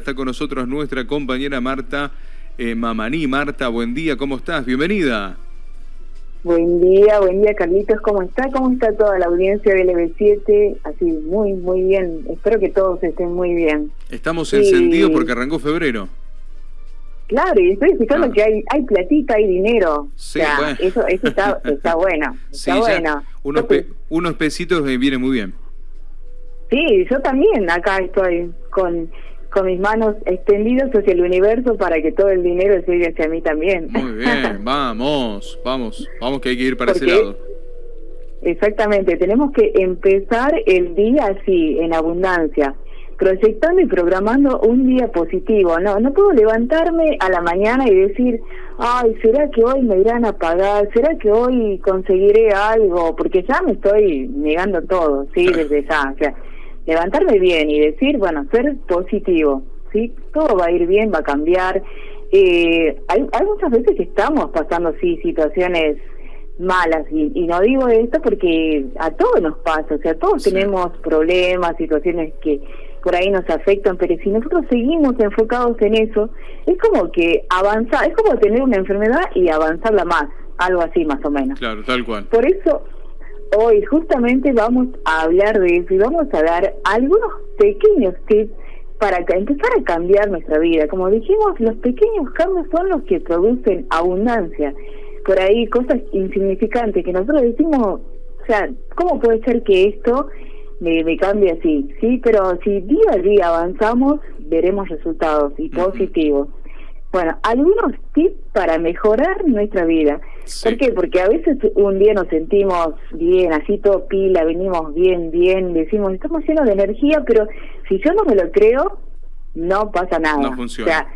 Está con nosotros nuestra compañera Marta eh, Mamaní. Marta, buen día, ¿cómo estás? Bienvenida. Buen día, buen día Carlitos, ¿cómo está? ¿Cómo está toda la audiencia del EB7? Así, muy, muy bien. Espero que todos estén muy bien. Estamos encendidos porque arrancó febrero. Claro, y estoy fijando que hay, hay platita, hay dinero. Sí, bueno. Eso, eso está, está bueno. Está bueno. Unos, unos pesitos vienen muy bien. Sí, yo también acá estoy con con mis manos extendidas hacia el universo para que todo el dinero llegue hacia mí también. Muy bien, vamos, vamos, vamos que hay que ir para ese lado. Exactamente, tenemos que empezar el día así, en abundancia, proyectando y programando un día positivo. No, no puedo levantarme a la mañana y decir, ay, ¿será que hoy me irán a pagar? ¿Será que hoy conseguiré algo? Porque ya me estoy negando todo, sí, desde ya. O sea, levantarme bien y decir, bueno, ser positivo, ¿sí? Todo va a ir bien, va a cambiar. Eh, hay, hay muchas veces que estamos pasando, sí, situaciones malas y, y, no digo esto porque a todos nos pasa, o sea, todos tenemos problemas, situaciones que por ahí nos afectan, pero si nosotros seguimos enfocados en eso, es como que avanzar, es como tener una enfermedad y avanzarla más, algo así más o menos. Claro, tal cual. Por eso Hoy justamente vamos a hablar de eso y vamos a dar algunos pequeños tips para empezar a cambiar nuestra vida. Como dijimos, los pequeños cambios son los que producen abundancia. Por ahí cosas insignificantes que nosotros decimos, o sea, ¿cómo puede ser que esto me, me cambie así? Sí, pero si día a día avanzamos, veremos resultados y positivos. Bueno, algunos tips para mejorar nuestra vida. ¿Por qué? Porque a veces un día nos sentimos bien, así todo pila, venimos bien, bien, decimos, estamos llenos de energía, pero si yo no me lo creo, no pasa nada. No funciona. O sea,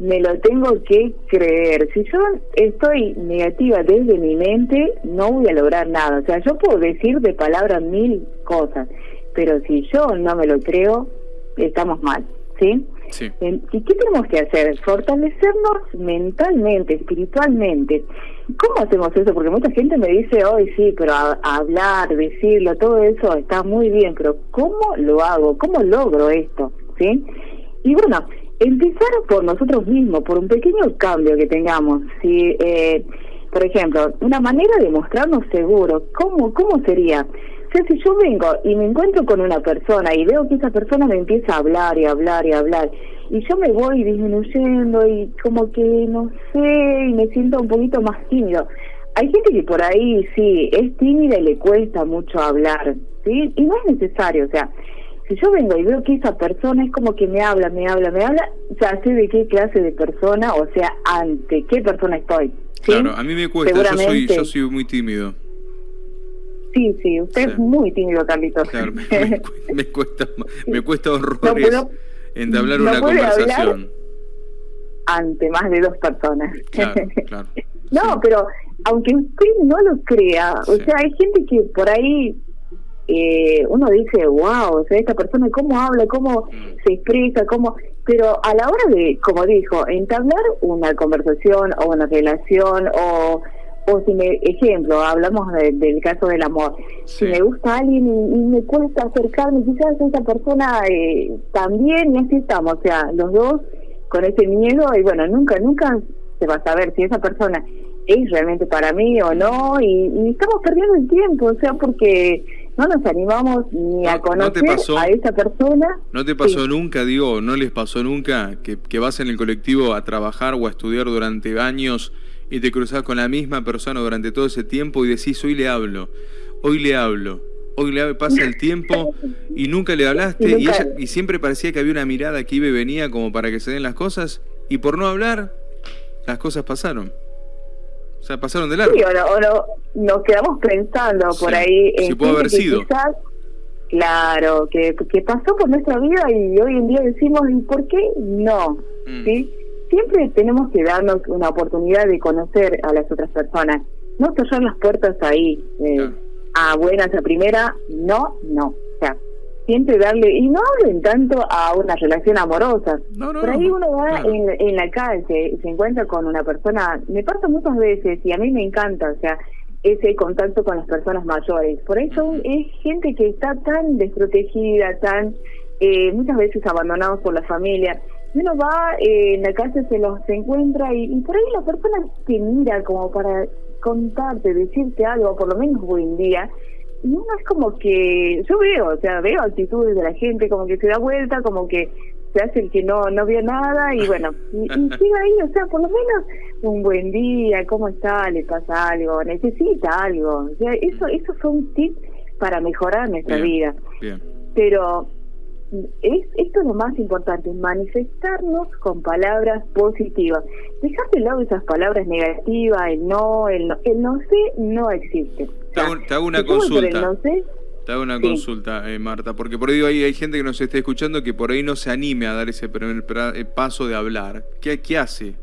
me lo tengo que creer. Si yo estoy negativa desde mi mente, no voy a lograr nada. O sea, yo puedo decir de palabras mil cosas, pero si yo no me lo creo, estamos mal. ¿Sí? ¿Y qué tenemos que hacer? Fortalecernos mentalmente, espiritualmente. ¿Cómo hacemos eso? Porque mucha gente me dice, hoy sí, pero hablar, decirlo, todo eso está muy bien, pero ¿cómo lo hago? ¿Cómo logro esto? ¿Sí? Y bueno, empezar por nosotros mismos, por un pequeño cambio que tengamos. ¿sí? Eh, por ejemplo, una manera de mostrarnos seguros, ¿cómo, cómo sería? Si yo vengo y me encuentro con una persona y veo que esa persona me empieza a hablar y hablar y hablar, y yo me voy disminuyendo y como que no sé, y me siento un poquito más tímido. Hay gente que por ahí sí, es tímida y le cuesta mucho hablar, ¿sí? Y no es necesario, o sea, si yo vengo y veo que esa persona es como que me habla, me habla, me habla, ya sé de qué clase de persona, o sea, ante qué persona estoy. Claro, a mí me cuesta, yo soy, yo soy muy tímido. Sí, sí, usted es muy tímido, Carlitos. Claro, me, cuesta, me cuesta horrores entablar una conversación. ante más de dos personas. Claro, claro. no, pero aunque usted no lo crea, o sea, hay gente que por ahí eh, uno dice, wow, o sea, esta persona cómo habla, cómo mm. se expresa, cómo... Pero a la hora de, como dijo, entablar una conversación o una relación o o si me, ejemplo, hablamos del caso del amor, si me gusta alguien y, me cuesta acercarme, quizás esa persona eh, también, y así estamos, o sea, los dos con ese miedo, y bueno, nunca, nunca se va a saber si esa persona es realmente para mí o no, y, estamos perdiendo el tiempo, o sea, porque no nos animamos ni a conocer a esa persona. ¿No te pasó nunca, digo, no les pasó nunca que, que vas en el colectivo a trabajar o a estudiar durante años? Y te cruzás con la misma persona durante todo ese tiempo y decís, hoy le hablo, hoy le hablo, hoy le pasa el tiempo y nunca le hablaste y, y siempre parecía que había una mirada que iba y venía como para que se den las cosas y por no hablar, las cosas pasaron. O sea, pasaron de largo. Sí, o, no, nos quedamos pensando por ahí. En sí, puede haber sido. claro, que, que pasó por nuestra vida y hoy en día decimos, ¿y por qué no? Mm. ¿Sí? Siempre tenemos que darnos una oportunidad de conocer a las otras personas, no cerrar las puertas ahí, eh, a buenas a primera, no, no, o sea, siempre darle, y no hablen tanto a una relación amorosa, por ahí uno va en, la calle se encuentra con una persona, me pasa muchas veces y a mí me encanta, o sea, ese contacto con las personas mayores, por eso es gente que está tan desprotegida, tan eh, muchas veces abandonados por la familia, uno va eh, en la calle, se los encuentra y, y, por ahí la persona te mira como para contarte, decirte algo, por lo menos buen día. Y uno es como que, yo veo, o sea, veo actitudes de la gente, como que se da vuelta, como que se hace el que no no vio nada y bueno, y, y sigue ahí, o sea, por lo menos un buen día, ¿cómo está? ¿Le pasa algo? ¿Necesita algo? O sea, eso, esos son tips para mejorar nuestra vida. Bien. Pero es, esto es lo más importante, manifestarnos con palabras positivas. Dejar de lado esas palabras negativas, el no, el no, el no sé no existe. Te hago, te hago una si consulta. no sé, Te hago una Sí. consulta, eh, Marta, porque por ahí hay, hay gente que nos está escuchando que por ahí no se anime a dar ese primer eh, paso de hablar. ¿Qué, qué hace?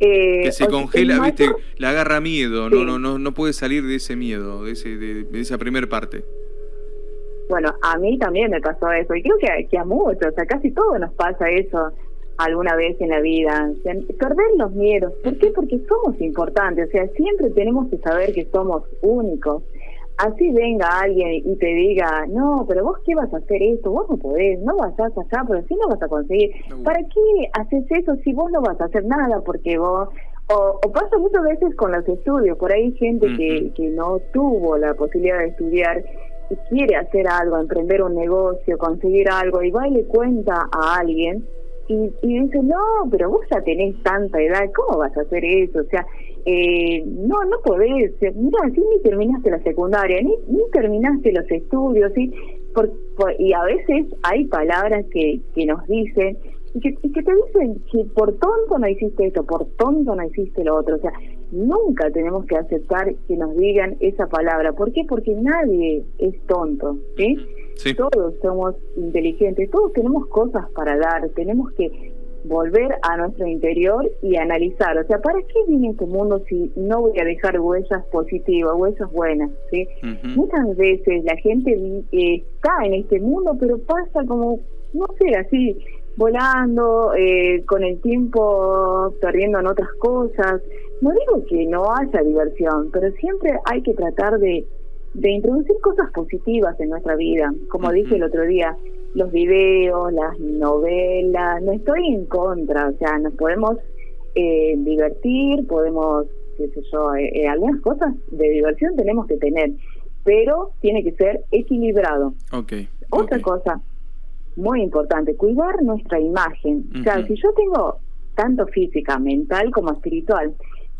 eh, Que se congela, el viste, mayor- le agarra miedo, no, Sí. no, no, no puede salir de ese miedo, de, ese, de, de esa primer parte. Bueno, a mí también me pasó eso, y creo que, que a muchos, a casi todos nos pasa eso alguna vez en la vida. O sea, perder los miedos. ¿Por qué? Porque somos importantes, o sea, siempre tenemos que saber que somos únicos. Así venga alguien y te diga, no, pero vos qué vas a hacer esto, vos no podés, no vas a allá, pero sí no vas a conseguir. No. ¿Para qué haces eso si vos no vas a hacer nada? Porque vos... O, o pasa muchas veces con los estudios, por ahí hay gente que, que no tuvo la posibilidad de estudiar y quiere hacer algo, emprender un negocio, conseguir algo, y va y le cuenta a alguien y, y dice, no, pero vos ya tenés tanta edad, ¿cómo vas a hacer eso? O sea, eh, no, no podés, mira, si ni terminaste la secundaria, ni, ni terminaste los estudios, ¿sí? Por- y a veces hay palabras que, que nos dicen y que, y que te dicen que por tonto no hiciste esto, por tonto no hiciste lo otro. O sea, nunca tenemos que aceptar que nos digan esa palabra. ¿Por qué? Porque nadie es tonto, ¿sí? Sí. Todos somos inteligentes, todos tenemos cosas para dar, tenemos que volver a nuestro interior y analizar, o sea, ¿para qué vine a este mundo si no voy a dejar huellas positivas, huellas buenas? Muchas veces la gente eh, está en este mundo, pero pasa como, no sé, así, volando, eh, con el tiempo perdiendo en otras cosas. No digo que no haya diversión, pero siempre hay que tratar de, de introducir cosas positivas en nuestra vida. Como dije el otro día, los videos, las novelas, no estoy en contra, o sea, nos podemos eh, divertir, podemos, qué sé yo, eh, eh, algunas cosas de diversión tenemos que tener, pero tiene que ser equilibrado. Ok. Otra cosa muy importante, cuidar nuestra imagen. O sea, si yo tengo tanto física, mental como espiritual,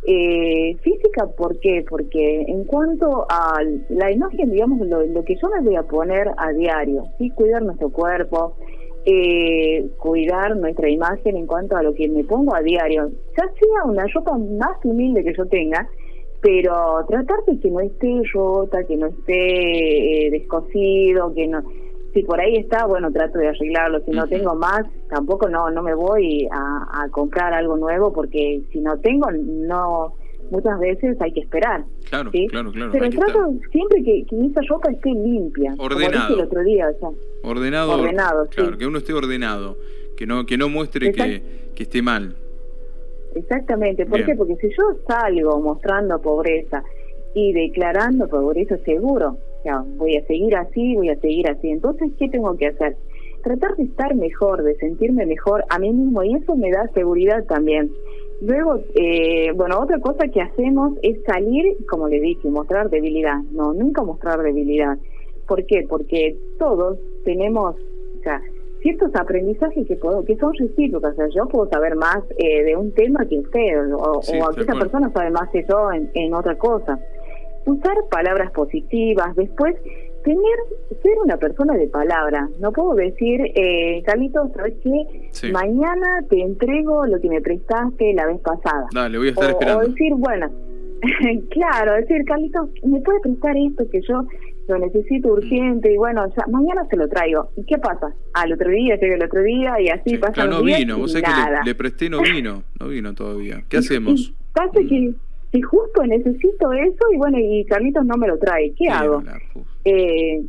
eh, física, ¿por qué? Porque en cuanto a la imagen, digamos, lo, lo que yo me voy a poner a diario, ¿sí? Cuidar nuestro cuerpo, eh, cuidar nuestra imagen en cuanto a lo que me pongo a diario, ya sea una ropa más humilde que yo tenga, pero tratar de que no esté rota, que no esté eh, descosido, que no si por ahí está, bueno, trato de arreglarlo. Si no tengo más, tampoco no no me voy a, a comprar algo nuevo porque si no tengo, no muchas veces hay que esperar. Claro, ¿sí? claro, claro. Pero trato estar siempre que, que esa ropa esté limpia. Ordenado. el otro día, o sea, ordenado. ordenado, sí. Claro, que uno esté ordenado. Que no, que no muestre que, que esté mal. Exactamente, ¿por Bien. qué? Porque si yo salgo mostrando pobreza y declarando pobreza seguro, voy a seguir así, voy a seguir así, entonces, ¿qué tengo que hacer? Tratar de estar mejor, de sentirme mejor a mí mismo y eso me da seguridad también. Luego, eh, bueno, otra cosa que hacemos es salir, como le dije, mostrar debilidad. No, nunca mostrar debilidad. ¿Por qué? Porque todos tenemos, o sea, ciertos aprendizajes que puedo, que son recíprocos. O sea, yo puedo saber más eh, de un tema que usted, o, Sí, o aquella persona sabe más que yo en, en otra cosa. Usar palabras positivas, después tener, ser una persona de palabra. No puedo decir, eh, Carlitos, ¿sabes qué? Sí. Mañana te entrego lo que me prestaste la vez pasada. Dale, voy a estar O- esperando. O decir, bueno, claro, decir, Carlitos, ¿me puede prestar esto que yo lo necesito urgente? Y bueno, ya, mañana se lo traigo. ¿Y qué pasa? Al otro día, llega el otro día y así Sí, pasa claro, no vino. Vos sabés que le, le presté, no vino. No vino todavía. ¿Qué hacemos? y pasa que, que justo necesito eso y bueno, y Carlitos no me lo trae. ¿Qué Sí, hago? Eh,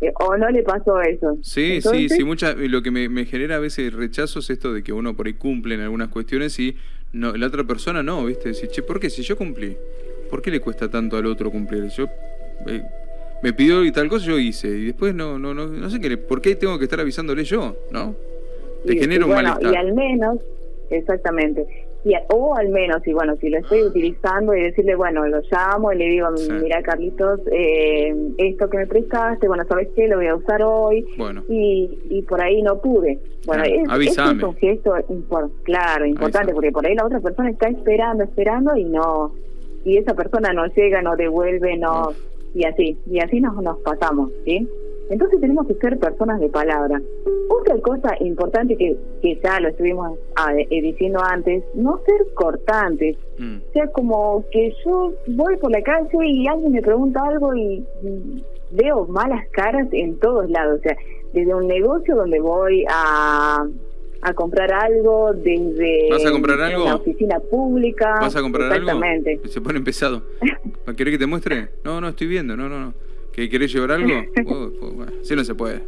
eh, ¿O no le pasó eso? Sí, Entonces, sí, sí, mucha, lo que me, me genera a veces rechazo es esto de que uno por ahí cumple en algunas cuestiones y no, la otra persona no, ¿viste? Decir, che, ¿por qué? Si yo cumplí, ¿por qué le cuesta tanto al otro cumplir? Yo eh, me pidió y tal cosa yo hice y después no, no, no, no sé qué, ¿por qué tengo que estar avisándole yo? ¿No? Te genera un bueno, malestar. Y al menos, exactamente. Y, o al menos, y bueno, si lo estoy utilizando y decirle, bueno, lo llamo y le digo, Sí. mira Carlitos, eh, esto que me prestaste, bueno, ¿sabes qué? Lo voy a usar hoy. Bueno. Y, y por ahí no pude. Bueno, Claro, es, un gesto, impor- claro, importante, porque por ahí la otra persona está esperando, esperando y no, y esa persona no llega, no devuelve, no, Uf. y así, y así nos, nos pasamos, ¿sí? Entonces tenemos que ser personas de palabra. Otra cosa importante que, que ya lo estuvimos ah, eh, diciendo antes, no ser cortantes. Mm. O sea, como que yo voy por la calle y alguien me pregunta algo y veo malas caras en todos lados. O sea, desde un negocio donde voy a, a comprar algo, desde ¿Vas a comprar algo? una oficina pública. ¿Vas a comprar Exactamente. algo? Se pone pesado. ¿Querés que te muestre? No, no, estoy viendo. No, no, no. ¿Que ¿Querés llevar algo? Pues, bueno, así no se puede.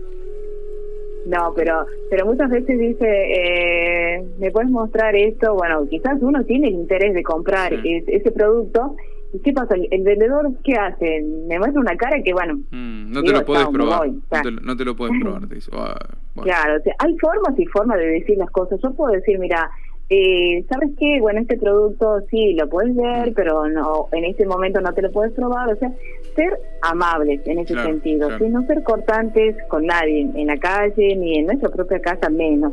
No, pero pero muchas veces dice, eh, ¿me puedes mostrar esto? Bueno, quizás uno tiene el interés de comprar Sí. es- ese producto. ¿Y qué pasa? El, el vendedor, ¿qué hace? Me muestra una cara que, bueno, Mm, no te Digo, lo puedes probar. voy, No te, lo- no te lo puedes probar, te dice. Ah, bueno. Claro, o sea, hay formas y formas de decir las cosas. Yo puedo decir, mira, eh, ¿sabes qué? Bueno, este producto sí lo puedes ver, Mm. pero no en este momento no te lo puedes probar. O sea, ser amables en ese Claro, sentido, claro. ¿sí? no ser cortantes con nadie, en la calle ni en nuestra propia casa menos.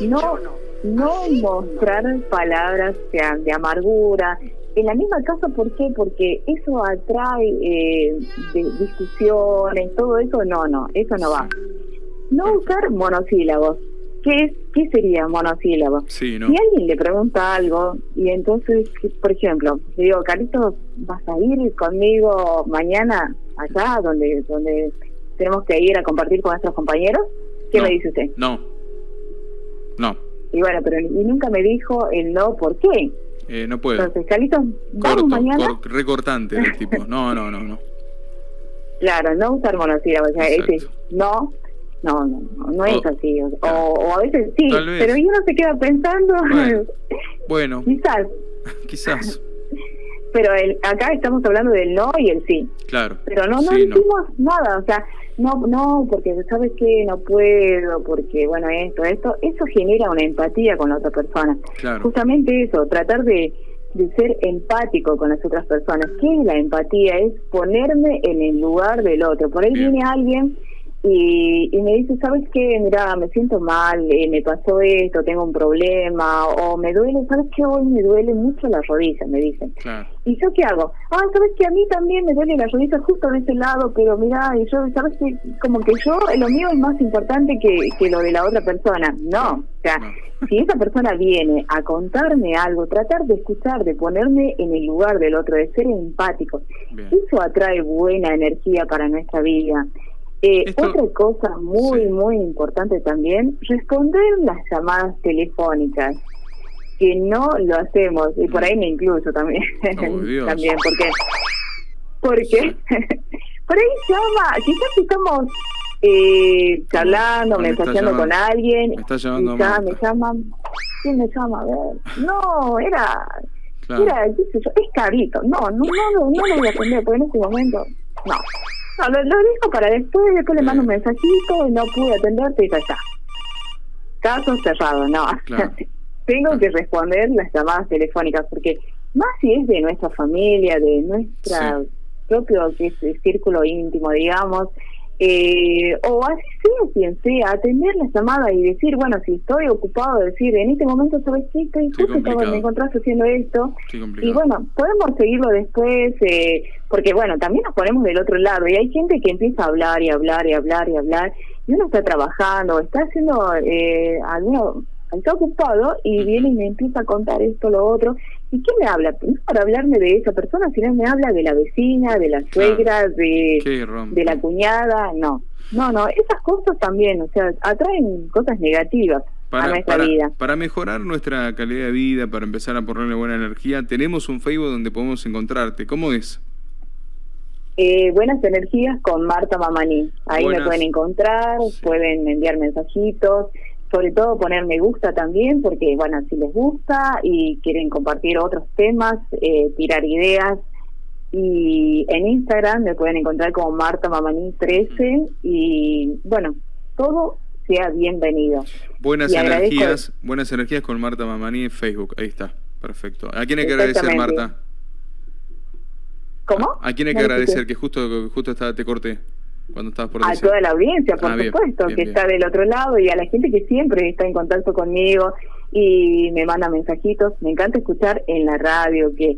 No, no mostrar palabras de, de amargura. En la misma casa, ¿por qué? Porque eso atrae eh, de- discusiones, todo eso, no, no, eso no va. No usar monosílabos. ¿Qué, es, ¿Qué sería monosílabo? Sí, no. Si alguien le pregunta algo y entonces, por ejemplo, le digo, Carlitos, ¿vas a ir conmigo mañana allá donde donde tenemos que ir a compartir con nuestros compañeros? ¿Qué No. me dice usted? No. No. Y bueno, pero y nunca me dijo el no, ¿por qué? Eh, no puedo. Entonces, Carlitos, ¿vamos Corto, mañana? cor- recortante del tipo. No, no, no, no. Claro, no usar monosílabos, o sea, ese no, no, no, no, no es O- así. O, claro. o a veces sí, pero uno se queda pensando, Bueno. Bueno, quizás, quizás. pero el, acá estamos hablando del no y el sí. Claro. pero no no Sí, no. hicimos nada o sea no no porque sabes que no puedo porque bueno esto esto eso genera una empatía con la otra persona Claro. justamente eso tratar de de ser empático con las otras personas qué es la empatía es ponerme en el lugar del otro por ahí Bien. viene alguien y, y me dice sabes qué mira me siento mal eh, me pasó esto tengo un problema o me duele sabes qué hoy me duele mucho la rodilla me dicen Claro. ¿Y yo qué hago? Ah, sabes que a mí también me duele la rodilla justo de ese lado, pero mira, y yo, sabes que como que yo, lo mío es más importante que, que lo de la otra persona. No, o sea, No. si esa persona viene a contarme algo, tratar de escuchar, de ponerme en el lugar del otro, de ser empático, Bien. eso atrae buena energía para nuestra vida. Eh, Esto- Otra cosa muy, Sí. muy importante también, responder las llamadas telefónicas que no lo hacemos y por ahí me incluyo también Oh, también porque porque por ahí llama quizás estamos eh, charlando Me está mensajeando con alguien Me está llamando y ya me llaman quién me llama a ver. No era Claro. era qué sé yo, es carito. No no no no, no lo voy a atender porque en este momento no no lo, lo dejo para después después le mando un mensajito y no pude atenderte y ya está caso cerrado no Claro. tengo que responder las llamadas telefónicas porque más si es de nuestra familia, de nuestra Sí. propio que es círculo íntimo, digamos, eh, o así sea quien sea, atender la llamada y decir, bueno, si estoy ocupado, decir, en este momento, ¿sabes qué? Estoy justo estaba- me encontraste haciendo esto. Y bueno, podemos seguirlo después, eh, porque bueno, también nos ponemos del otro lado y hay gente que empieza a hablar y hablar y hablar y hablar y uno está trabajando, está haciendo eh, alguno, está ocupado y viene y me empieza a contar esto, lo otro. ¿Y qué me habla? No es para hablarme de esa persona, sino me habla de la vecina, de la suegra, de, de la cuñada, no. No, no, esas cosas también, o sea, atraen cosas negativas a Para, nuestra para, vida. para mejorar nuestra calidad de vida, para empezar a ponerle buena energía, tenemos un Facebook donde podemos encontrarte. ¿Cómo es? Eh, buenas energías con Marta Mamani. Ahí Buenas. me pueden encontrar, Sí. pueden enviar mensajitos, sobre todo poner me gusta también, porque bueno, si les gusta y quieren compartir otros temas, eh, tirar ideas. Y en Instagram me pueden encontrar como Marta Mamani 13 y bueno, todo sea bienvenido. Buenas energías, buenas energías con Marta Mamani en Facebook, ahí está, perfecto. ¿A quién hay que agradecer, Marta? ¿Cómo? ¿A quién hay que agradecer? Que justo, justo estaba, te corté cuando estabas por A toda la audiencia, por ah, supuesto, que está del otro lado y a la gente que siempre está en contacto conmigo y me manda mensajitos. Me encanta escuchar en la radio que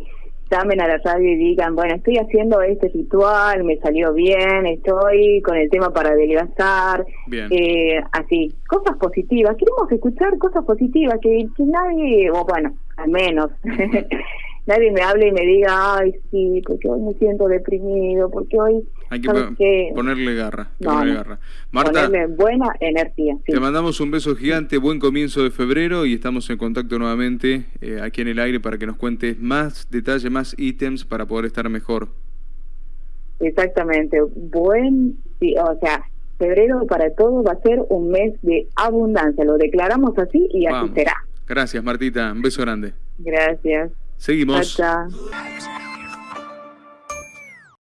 llamen a la radio y digan, bueno, estoy haciendo este ritual, me salió bien, estoy con el tema para adelgazar, eh, así, cosas positivas. Queremos escuchar cosas positivas, que, que nadie, o bueno, al menos, nadie me hable y me diga, ay, sí, porque hoy me siento deprimido, porque hoy... Hay que ponerle garra. garra. Marta, ponerle buena energía. Te mandamos un beso gigante, buen comienzo de febrero y estamos en contacto nuevamente eh, aquí en el aire para que nos cuentes más detalles, más ítems para poder estar mejor. Exactamente, buen, o sea, febrero para todos va a ser un mes de abundancia, lo declaramos así y así será. Gracias Martita, un beso grande. Gracias. Seguimos. Chao,